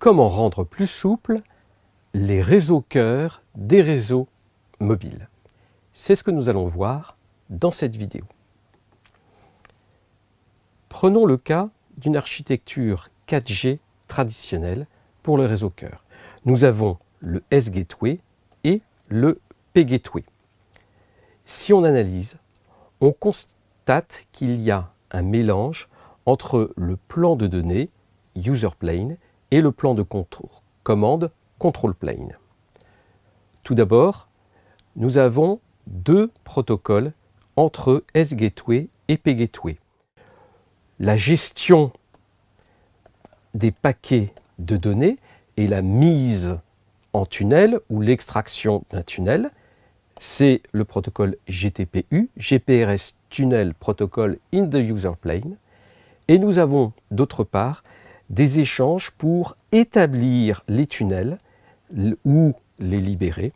comment rendre plus souple les réseaux cœurs des réseaux mobiles. C'est ce que nous allons voir dans cette vidéo. Prenons le cas d'une architecture 4G traditionnelle pour le réseau cœur. Nous avons le S-Gateway et le P-Gateway. Si on analyse, on constate qu'il y a un mélange entre le plan de données, user plane, et le plan de commande, control plane. Tout d'abord, nous avons deux protocoles entre S-Gateway et P-Gateway. La gestion des paquets de données et la mise en tunnel ou l'extraction d'un tunnel, c'est le protocole GTPU, GPRS Tunnel Protocol in the User Plane. Et nous avons d'autre part des échanges pour établir les tunnels ou les libérer.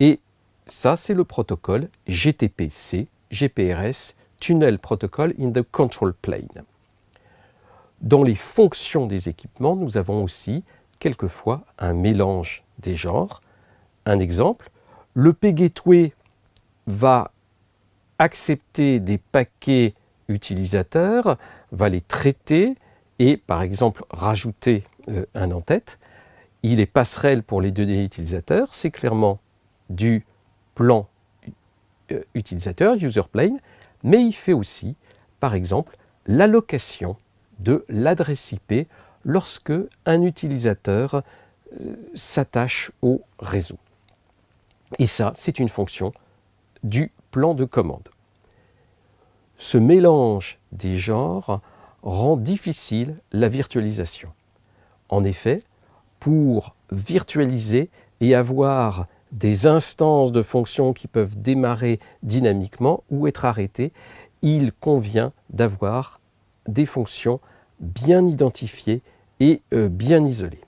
Et ça, c'est le protocole GTPC, GPRS, Tunnel Protocol in the Control Plane. Dans les fonctions des équipements, nous avons aussi quelquefois un mélange des genres. Un exemple, le P-Gateway va accepter des paquets utilisateurs, va les traiter et par exemple rajouter euh, un en-tête. Il est passerelle pour les données utilisateurs, c'est clairement du plan euh, utilisateur, user plane, mais il fait aussi par exemple l'allocation de l'adresse IP lorsque un utilisateur euh, s'attache au réseau. Et ça, c'est une fonction du plan de commande. Ce mélange des genres rend difficile la virtualisation. En effet, pour virtualiser et avoir des instances de fonctions qui peuvent démarrer dynamiquement ou être arrêtées, il convient d'avoir des fonctions bien identifiées et euh, bien isolées.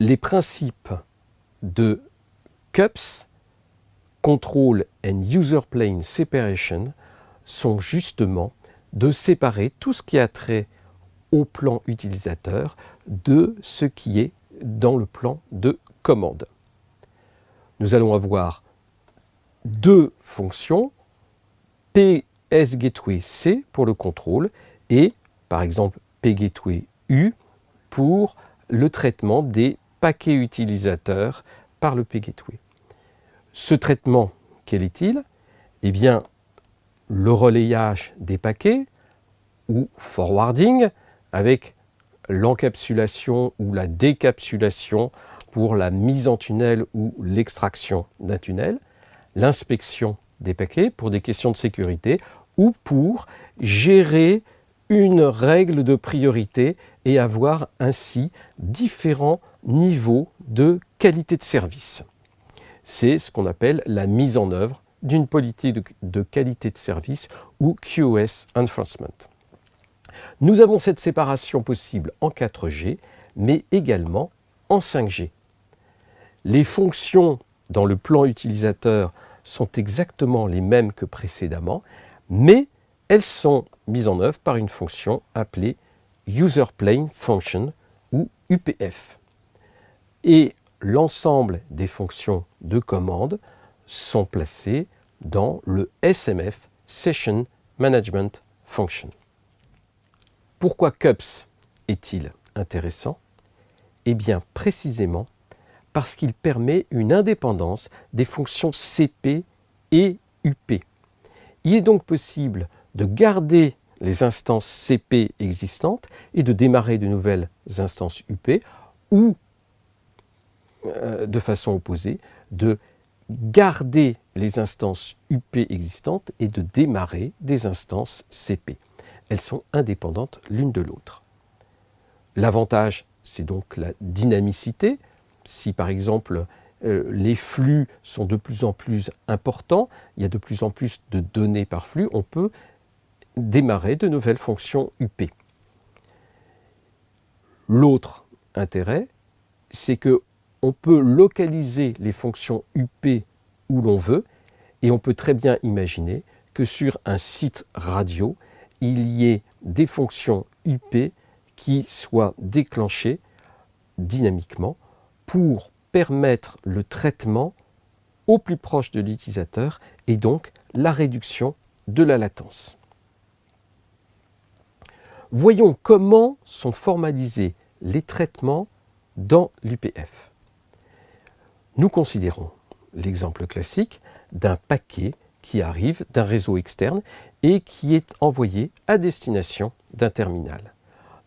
Les principes de CUPS, Control and User Plane Separation, sont justement de séparer tout ce qui a trait au plan utilisateur de ce qui est dans le plan de commande. Nous allons avoir deux fonctions, PS Gateway C pour le contrôle et par exemple P Gateway U pour le traitement des paquets utilisateurs par le P Gateway. Ce traitement, quel est-il? Eh bien, le relayage des paquets ou forwarding avec l'encapsulation ou la décapsulation pour la mise en tunnel ou l'extraction d'un tunnel, l'inspection des paquets pour des questions de sécurité ou pour gérer une règle de priorité et avoir ainsi différents niveaux de qualité de service. C'est ce qu'on appelle la mise en œuvre d'une politique de, qualité de service ou QoS Enforcement. Nous avons cette séparation possible en 4G, mais également en 5G. Les fonctions dans le plan utilisateur sont exactement les mêmes que précédemment, mais elles sont mises en œuvre par une fonction appelée User Plane Function ou UPF. Et l'ensemble des fonctions de commande sont placées dans le SMF Session Management Function. Pourquoi CUPS est-il intéressant? Eh bien précisément parce qu'il permet une indépendance des fonctions CP et UP. Il est donc possible de garder les instances CP existantes et de démarrer de nouvelles instances UP ou euh, de façon opposée, de garder les instances UP existantes et de démarrer des instances CP. Elles sont indépendantes l'une de l'autre. L'avantage, c'est donc la dynamicité. Si par exemple euh, les flux sont de plus en plus importants, il y a de plus en plus de données par flux, on peut démarrer de nouvelles fonctions UP. L'autre intérêt, c'est que on peut localiser les fonctions UP où l'on veut et on peut très bien imaginer que sur un site radio, il y ait des fonctions UP qui soient déclenchées dynamiquement pour permettre le traitement au plus proche de l'utilisateur et donc la réduction de la latence. Voyons comment sont formalisés les traitements dans l'UPF. Nous considérons l'exemple classique d'un paquet qui arrive d'un réseau externe et qui est envoyé à destination d'un terminal.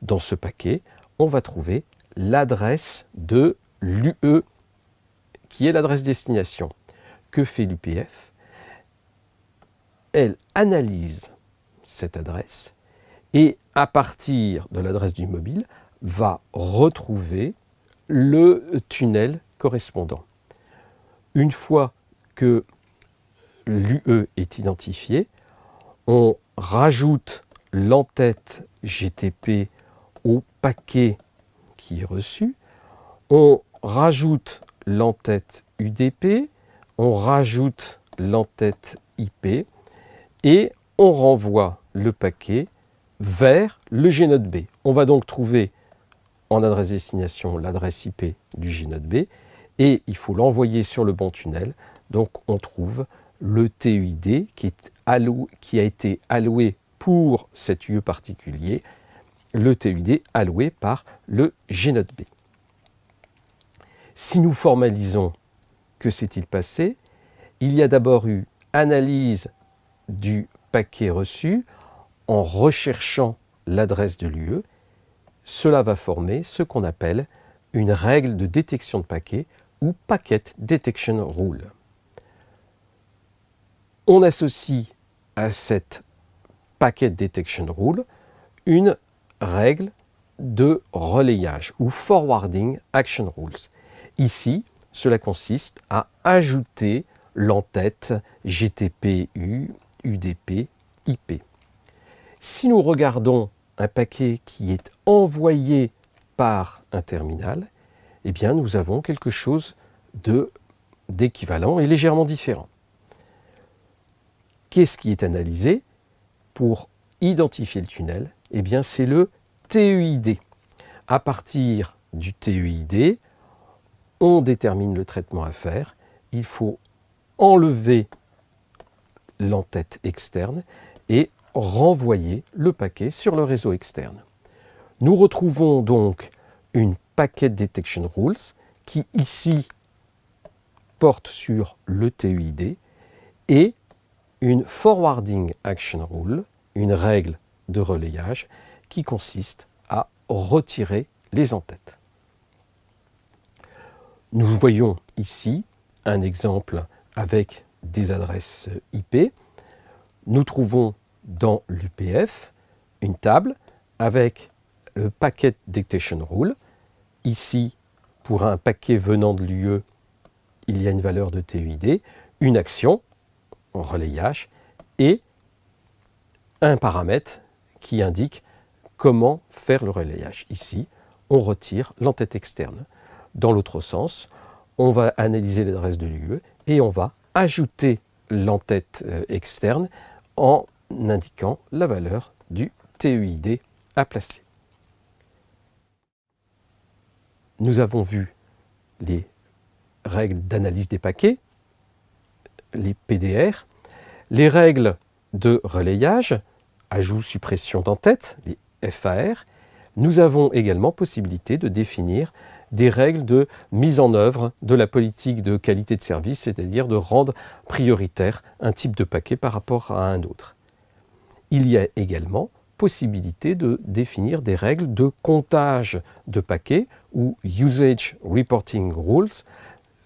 Dans ce paquet, on va trouver l'adresse de l'UE qui est l'adresse destination. Que fait l'UPF Elle analyse cette adresse et à partir de l'adresse du mobile va retrouver le tunnel correspondant. Une fois que l'UE est identifié, on rajoute l'entête GTP au paquet qui est reçu, on rajoute l'entête UDP, on rajoute l'entête IP et on renvoie le paquet vers le GNode B. On va donc trouver en adresse destination l'adresse IP du GNode B et il faut l'envoyer sur le bon tunnel. Donc on trouve le TUID qui, a été alloué pour cet UE particulier, le TUID alloué par le GNode B. Si nous formalisons que s'est-il passé, il y a d'abord eu analyse du paquet reçu en recherchant l'adresse de l'UE. Cela va former ce qu'on appelle une règle de détection de paquet ou Packet Detection Rule. On associe à cette Packet Detection Rule une règle de relayage ou Forwarding Action Rules. Ici, cela consiste à ajouter l'entête GTP-U, UDP, IP. Si nous regardons un paquet qui est envoyé par un terminal, eh bien nous avons quelque chose d'équivalent et légèrement différent. Qu'est-ce qui est analysé pour identifier le tunnel? Eh bien c'est le TEID. À partir du TEID, on détermine le traitement à faire. Il faut enlever l'entête externe et renvoyer le paquet sur le réseau externe. Nous retrouvons donc une Packet Detection Rules qui ici porte sur le TUID et une Forwarding Action Rule, une règle de relayage qui consiste à retirer les entêtes. Nous voyons ici un exemple avec des adresses IP. Nous trouvons dans l'UPF une table avec le Packet Detection Rule Ici, pour un paquet venant de l'UE, il y a une valeur de TUID, une action, en relayage, et un paramètre qui indique comment faire le relayage. Ici, on retire l'entête externe. Dans l'autre sens, on va analyser l'adresse de l'UE et on va ajouter l'entête euh, externe en indiquant la valeur du TUID à placer. Nous avons vu les règles d'analyse des paquets, les PDR, les règles de relayage, ajout, suppression d'entête, les FAR. Nous avons également possibilité de définir des règles de mise en œuvre de la politique de qualité de service, c'est-à-dire de rendre prioritaire un type de paquet par rapport à un autre. Il y a également possibilité de définir des règles de comptage de paquets ou Usage Reporting Rules.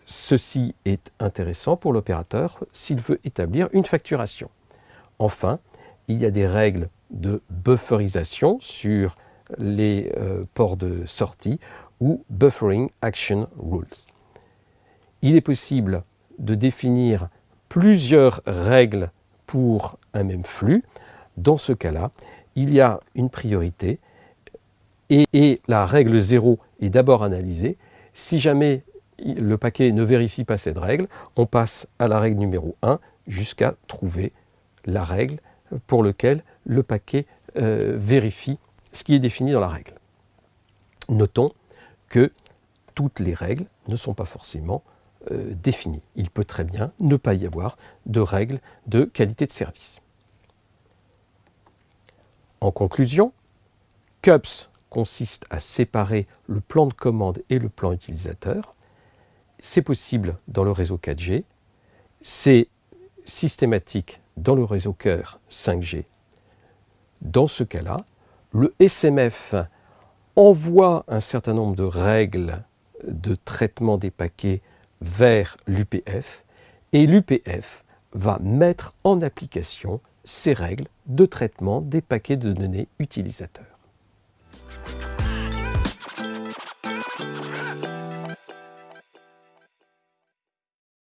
Ceci est intéressant pour l'opérateur s'il veut établir une facturation. Enfin, il y a des règles de bufferisation sur les euh, ports de sortie ou Buffering Action Rules. Il est possible de définir plusieurs règles pour un même flux. Dans ce cas-là, il y a une priorité et, la règle 0 est d'abord analysée. Si jamais le paquet ne vérifie pas cette règle, on passe à la règle numéro 1 jusqu'à trouver la règle pour laquelle le paquet euh, vérifie ce qui est défini dans la règle. Notons que toutes les règles ne sont pas forcément euh, définies. Il peut très bien ne pas y avoir de règles de qualité de service. En conclusion, CUPS consiste à séparer le plan de commande et le plan utilisateur. C'est possible dans le réseau 4G, c'est systématique dans le réseau cœur 5G. Dans ce cas-là, le SMF envoie un certain nombre de règles de traitement des paquets vers l'UPF et l'UPF va mettre en application ces règles de traitement des paquets de données utilisateurs.